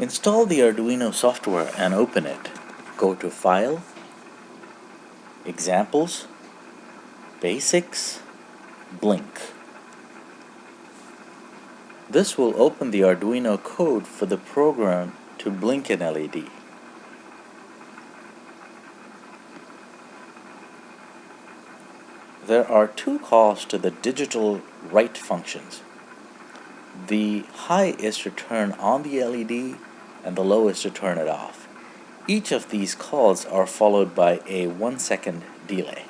Install the Arduino software and open it. Go to File, Examples, Basics, Blink. This will open the Arduino code for the program to blink an LED. There are two calls to the digital write functions. The high is to turn on the LED and the low is to turn it off. Each of these calls are followed by a one second delay.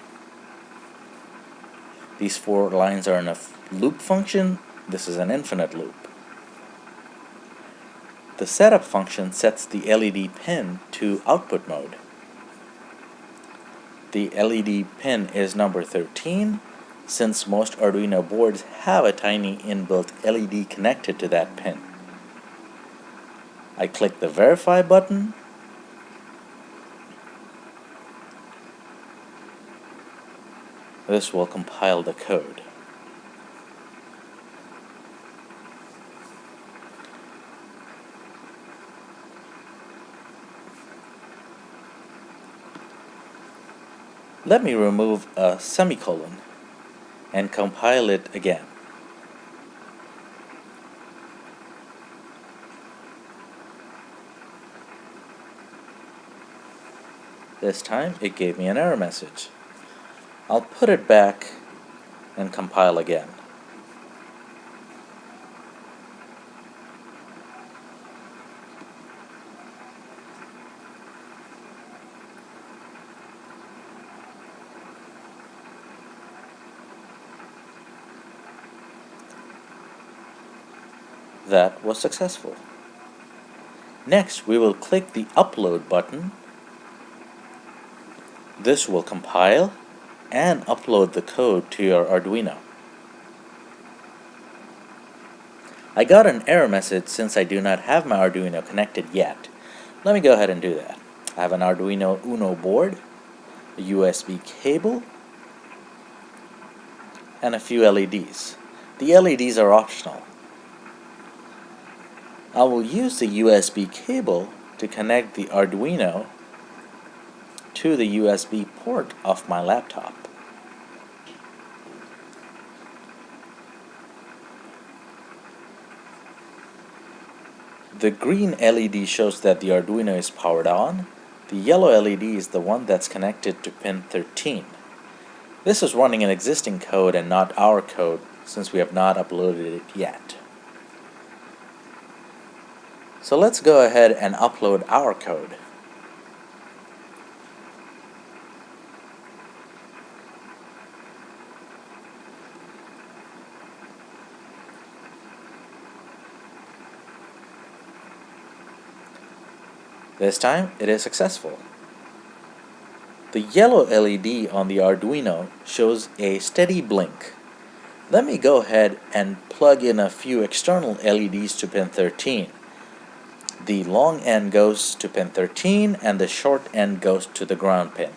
These four lines are in a loop function. This is an infinite loop. The setup function sets the LED pin to output mode. The LED pin is number 13 since most Arduino boards have a tiny inbuilt LED connected to that pin. I click the verify button This will compile the code. Let me remove a semicolon and compile it again. This time it gave me an error message. I'll put it back and compile again. That was successful. Next, we will click the Upload button. This will compile and upload the code to your Arduino. I got an error message since I do not have my Arduino connected yet. Let me go ahead and do that. I have an Arduino Uno board, a USB cable, and a few LEDs. The LEDs are optional. I will use the USB cable to connect the Arduino to the USB port of my laptop. The green LED shows that the Arduino is powered on. The yellow LED is the one that's connected to pin 13. This is running an existing code and not our code since we have not uploaded it yet. So let's go ahead and upload our code. This time it is successful. The yellow LED on the Arduino shows a steady blink. Let me go ahead and plug in a few external LEDs to pin 13. The long end goes to pin 13 and the short end goes to the ground pin.